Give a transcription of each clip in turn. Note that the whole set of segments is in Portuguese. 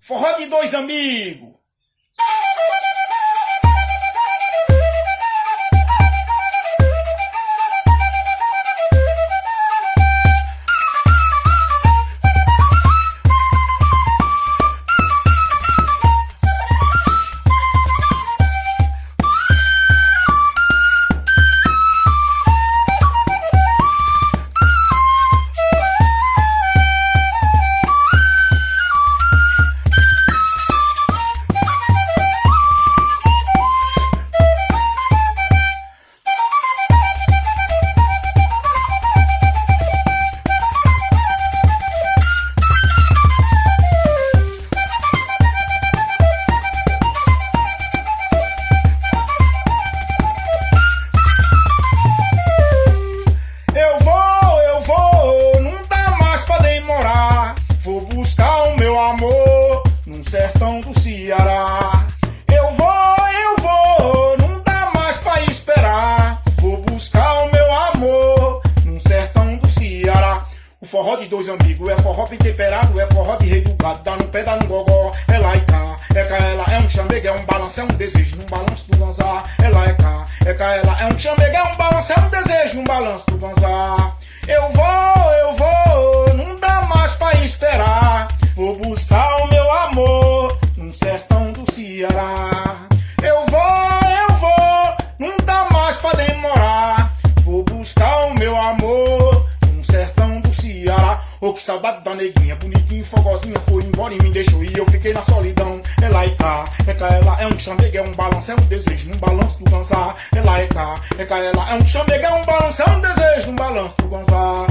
Forró de dois amigos. Forró de dois amigos é forró bem temperado, é forró de rei do gado, dá no pé, dá no gogó, é lá e cá, é cá, é um chamega, é um balanço, é um desejo, num balanço do ganzá, é lá, é cá, é cá, é um chamega, é um balanço, é um desejo, num balanço do ganzá. Eu vou, eu vou, não dá mais pra esperar, vou buscar o meu amor num sertão do Ceará. Eu vou, eu vou, não dá mais pra demorar, vou buscar o meu amor Ô que saudade da neguinha, bonitinha, fogozinha, foi embora e me deixou e eu fiquei na solidão. É lá e cá, é cá, ela é um chamega, é um balanço, é um desejo, num balanço do ganzá. É lá e cá, é cá, ela é um chamega, é um balanço, é um desejo, num balanço do ganzá.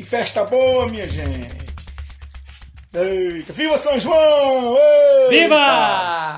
Que festa boa, minha gente! Eita, viva São João! Eita! Viva!